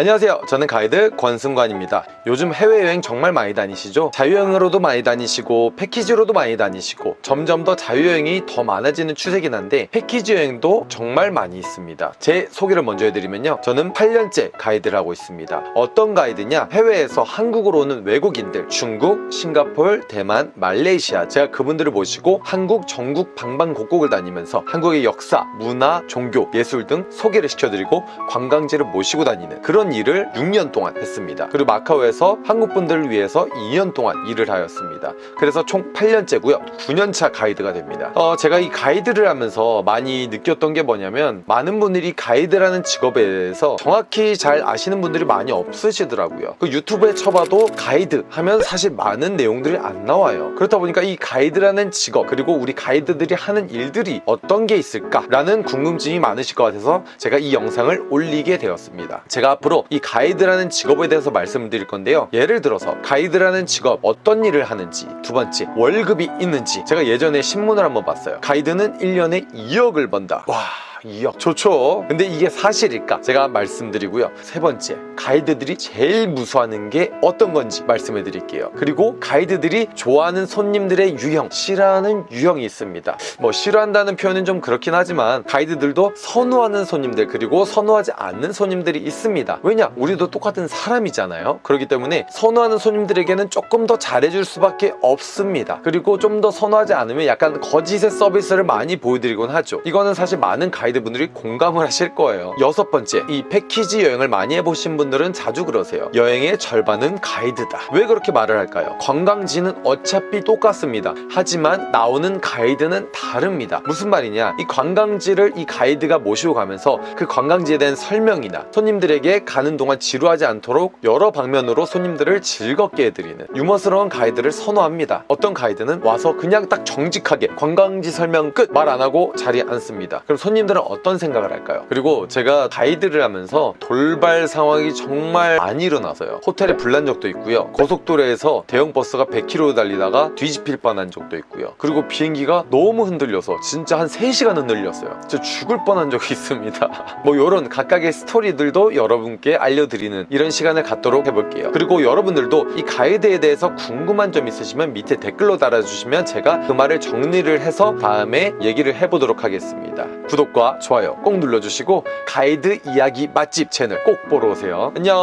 안녕하세요. 저는 가이드 권승관입니다. 요즘 해외여행 정말 많이 다니시죠? 자유여행으로도 많이 다니시고 패키지로도 많이 다니시고 점점 더 자유여행이 더 많아지는 추세긴 한데 패키지 여행도 정말 많이 있습니다. 제 소개를 먼저 해드리면요. 저는 8년째 가이드를 하고 있습니다. 어떤 가이드냐? 해외에서 한국으로 오는 외국인들 중국, 싱가폴, 대만, 말레이시아. 제가 그분들을 모시고 한국 전국 방방곡곡을 다니면서 한국의 역사, 문화, 종교, 예술 등 소개를 시켜드리고 관광지를 모시고 다니는 그런 일을 6년 동안 했습니다. 그리고 마카오에서 한국 분들을 위해서 2년 동안 일을 하였습니다. 그래서 총 8년째고요. 9년차 가이드가 됩니다. 어, 제가 이 가이드를 하면서 많이 느꼈던 게 뭐냐면 많은 분들이 가이드라는 직업에 대해서 정확히 잘 아시는 분들이 많이 없으시더라고요. 그 유튜브에 쳐봐도 가이드 하면 사실 많은 내용들이 안 나와요. 그렇다 보니까 이 가이드라는 직업 그리고 우리 가이드들이 하는 일들이 어떤 게 있을까 라는 궁금증이 많으실 것 같아서 제가 이 영상을 올리게 되었습니다. 제가 앞으로 이 가이드라는 직업에 대해서 말씀드릴 건데요. 예를 들어서 가이드라는 직업 어떤 일을 하는지 두 번째 월급이 있는지 제가 예전에 신문을 한번 봤어요. 가이드는 1년에 2억을 번다. 와 2억 좋죠. 근데 이게 사실일까? 제가 말씀드리고요. 세 번째 가이드들이 제일 무서워하는 게 어떤 건지 말씀해 드릴게요. 그리고 가이드들이 좋아하는 손님들의 유형 싫어하는 유형이 있습니다. 뭐 싫어한다는 표현은 좀 그렇긴 하지만 가이드들도 선호하는 손님들 그리고 선호하지 않는 손님들이 있습니다. 왜냐? 우리도 똑같은 사람이잖아요. 그렇기 때문에 선호하는 손님들에게는 조금 더 잘해줄 수밖에 없습니다. 그리고 좀 더 선호하지 않으면 약간 거짓의 서비스를 많이 보여드리곤 하죠. 이거는 사실 많은 가이드 분들이 공감을 하실 거예요. 여섯 번째 이 패키지 여행을 많이 해보신 분들은 자주 그러세요. 여행의 절반은 가이드다. 왜 그렇게 말을 할까요? 관광지는 어차피 똑같습니다. 하지만 나오는 가이드는 다릅니다. 무슨 말이냐? 이 관광지를 이 가이드가 모시고 가면서 그 관광지에 대한 설명이나 손님들에게 가는 동안 지루하지 않도록 여러 방면으로 손님들을 즐겁게 해드리는 유머스러운 가이드를 선호합니다. 어떤 가이드는 와서 그냥 딱 정직하게 관광지 설명 끝 말 안하고 자리에 앉습니다. 그럼 손님들은 어떤 생각을 할까요? 그리고 제가 가이드를 하면서 돌발 상황이 정말 많이 일어나서요. 호텔에 불난 적도 있고요. 고속도로에서 대형 버스가 100km 달리다가 뒤집힐 뻔한 적도 있고요. 그리고 비행기가 너무 흔들려서 진짜 한 3시간 흔들렸어요. 진짜 죽을 뻔한 적이 있습니다. 뭐 이런 각각의 스토리들도 여러분께 알려드리는 이런 시간을 갖도록 해볼게요. 그리고 여러분들도 이 가이드에 대해서 궁금한 점 있으시면 밑에 댓글로 달아주시면 제가 그 말을 정리를 해서 다음에 얘기를 해보도록 하겠습니다 좋아요 꼭 눌러주시고 가이드 이야기 맛집 채널 꼭 보러 오세요. 안녕